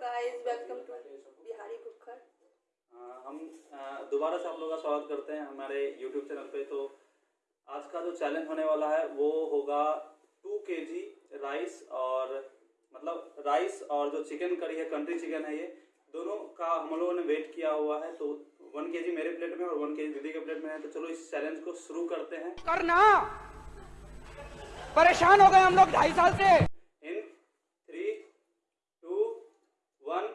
Guys welcome to Bihari cooker हाँ, हम दोबारा से आप लोगों का स्वागत करते हैं हमारे यूट्यूब चैनल पे। तो आज का जो चैलेंज होने वाला है वो होगा टू के जी राइस और मतलब राइस और जो चिकन करी है कंट्री चिकन है ये दोनों का हम लोगों ने वेट किया हुआ है। तो वन के जी मेरे प्लेट में और वन के जी दीदी के प्लेट में है। तो चलो इस चैलेंज को शुरू करते हैं। करना। परेशान हो गए हम लोग ढाई साल से इन थ्री टू वन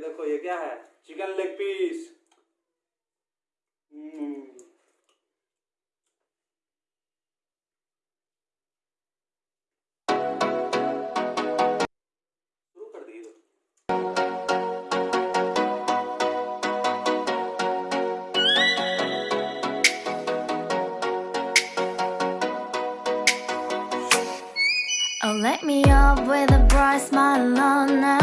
देखो ये क्या है chicken leg piece Oh, let me up with a bright smile on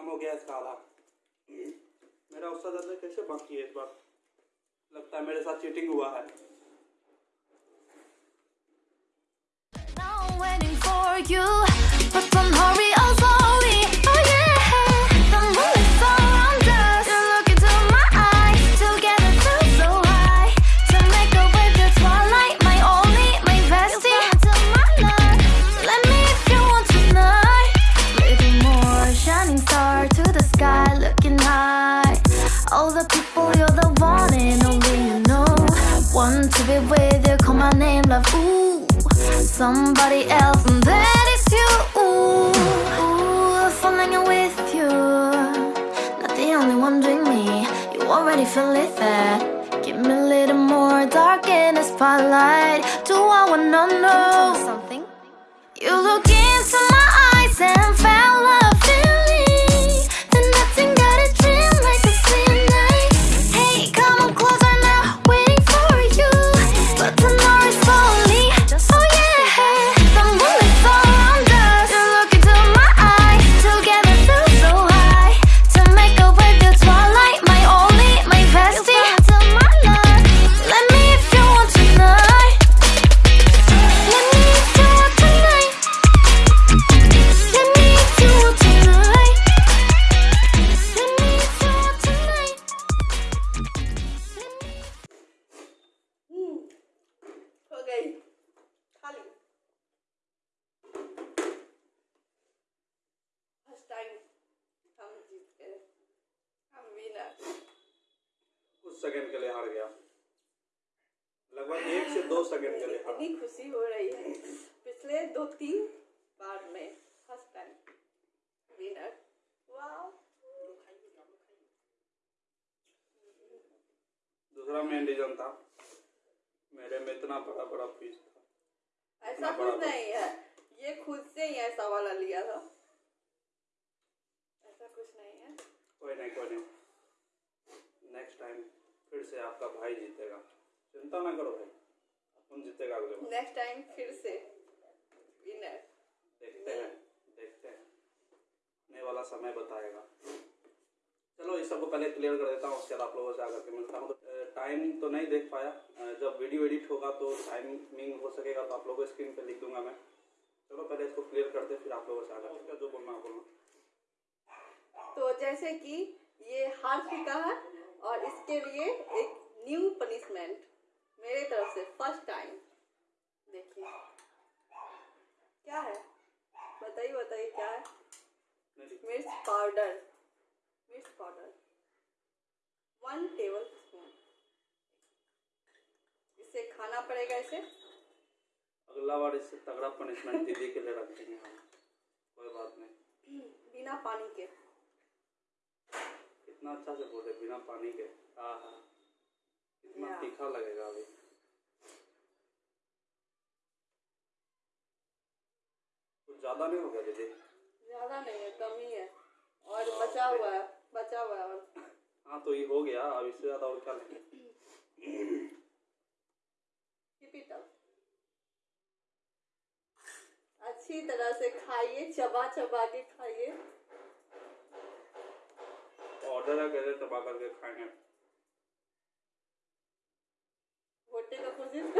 खत्म हो गया इसका आधा। मेरा उसका ज़्यादा कैसे बाकी है इस बार? लगता है मेरे साथ चीटिंग हुआ है। You, but from hurry, love. Ooh, somebody else, and that is you. Ooh, ooh, falling with you. Not the only one doing me. You already feel it there. Give me a little more dark in the spotlight. Do I wanna know something? You look into my eyes and felt a गई। खाली। First time हम जीत गए। हम winner कुछ second के लिए हार गया। लगभग एक से दो सेकंड के लिए इतनी खुशी हो रही है। पिछले दो तीन बार में फ़र्स्ट टाइम विनर वाह दूसरा मेन रीजन था। इतना बड़ा बड़ा पीस था। ऐसा कुछ नहीं है। ये खुद से ही ऐसा वाला लिया था। ऐसा कुछ नहीं है। कोई नहीं कोई नहीं। नेक्स्ट टाइम फिर से आपका भाई जीतेगा। चिंता ना करो भाई। अपन जीतेगा अगले बार? नेक्स्ट टाइम फिर से। विनर देखते हैं देखते हैं। आने वाला समय बताएगा। चलो इस सबको पहले क्लियर कर देता हूँ उसके बाद आप लोगों से आकर के मिलता हूँ। तो टाइम तो नहीं देख पाया। जब वीडियो एडिट होगा तो टाइमिंग हो सकेगा तो आप लोगों को स्क्रीन पे लिख दूँगा मैं। चलो पहले इसको क्लियर करते फिर आप लोगों से आकर के। जो बोलना है बोलना। तो जैसे कि ये हार चुका है और इसके लिए एक न्यू पनिशमेंट मेरे तरफ़ से फ़र्स्ट टाइम देखिए। क्या है? बताइए बताइए क्या है? मिर्च powder. Powder one tablespoon इसे खाना पड़ेगा इसे? अगला बार इससे तगड़ा पनिशमेंट दीदी के लिए रखते हैं हम। कोई बात नहीं। बिना पानी के। कितना अच्छा से बोले बिना पानी के। हाँ हाँ। कितना तीखा लगेगा अभी। कुछ ज़्यादा नहीं हो गया दीदी? ज़्यादा नहीं है कम ही है। और बचा हुआ है। बचा हुआ और हाँ तो ये हो गया। अब इससे ज़्यादा और क्या लेंगे. अच्छी तरह से खाइए चबा चबा के खाइए। ऑर्डर है कैसे दबा करके खाएँगे। भुट्टे का कोशिश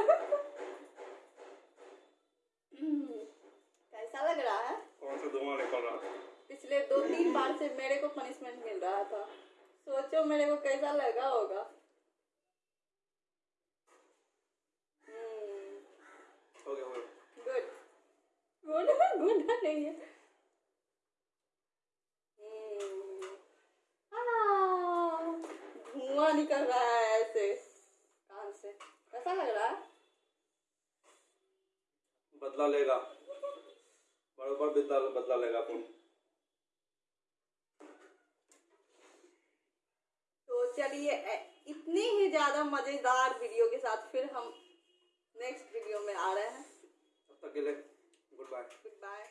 हम्म, कैसा लग रहा है? कौन सा धुआँ निकल रहा है? पिछले दो तीन बार से मेरे को पनिशमेंट मिल रहा था। सोचो मेरे को कैसा लगा होगा। हम्म, गुड गुड गुड नहीं है। हम्म, धुआँ निकल रहा है ऐसे। कान से। कैसा लग रहा है? बदला लेगा। बरोबर बदला बदला लेगा अपन तो चलिए इतने ही ज़्यादा मज़ेदार वीडियो के साथ फिर हम नेक्स्ट वीडियो में आ रहे हैं। तब तक के लिए गुड बाय गुड बाय